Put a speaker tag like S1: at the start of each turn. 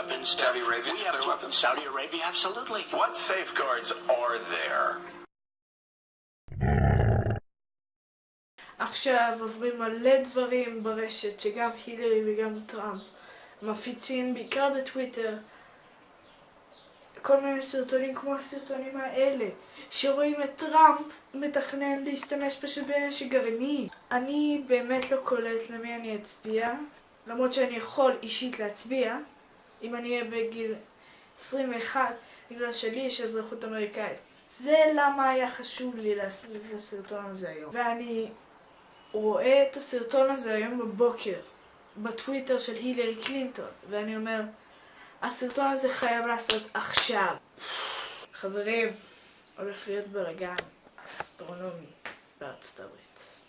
S1: weapons.
S2: Saudi Arabia,
S1: We have
S2: their weapons.
S1: Saudi Arabia, absolutely.
S2: What safeguards are there?
S3: עכשיו עוברים מלא דברים ברשת, שגם הילרי וגם טראמפ מפיצים, בעיקר בטוויטר, כל מיני סרטונים כמו הסרטונים האלה, שרואים את טראמפ מתכנן להשתמש פשוט בנשק גרעיני. אני באמת לא קולט למי אני אצביע, למרות שאני יכול אישית להצביע, אם אני אהיה בגיל 21, בגלל שלי יש אזרחות אמריקאית. זה למה היה חשוב לי לעשות את הסרטון הזה היום. ואני רואה את הסרטון הזה היום בבוקר בטוויטר של הילרי קלינטון ואני אומר הסרטון הזה חייב לעשות עכשיו חברים, הולך להיות בלאגן אסטרונומי בארצות הברית